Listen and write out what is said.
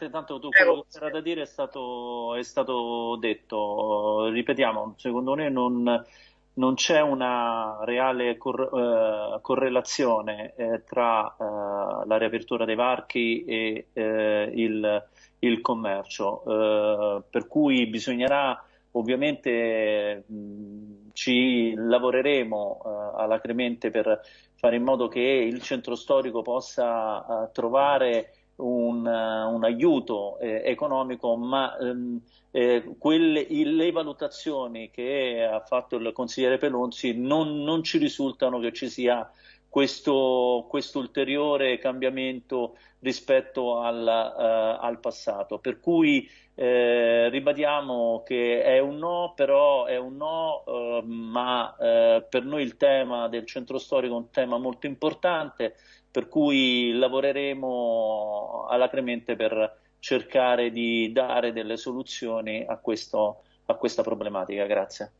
Presidente, tanto tu, quello che c'era da dire è stato, è stato detto. Ripetiamo, secondo me non, non c'è una reale cor eh, correlazione eh, tra eh, la riapertura dei varchi e eh, il, il, commercio, eh, per cui bisognerà ovviamente mh, ci lavoreremo eh, alacremente per fare in modo che il centro storico possa trovare un, un aiuto economico, ma ehm, eh, quelle, le valutazioni che ha fatto il consigliere Pelonzi non, non ci risultano che ci sia questo, questo ulteriore cambiamento rispetto al, uh, al passato. Per cui eh, ribadiamo che è un no, però è un no, uh, ma uh, per noi il tema del centro storico è un tema molto importante, per cui lavoreremo alacremente per cercare di dare delle soluzioni a, questo, a questa problematica. Grazie.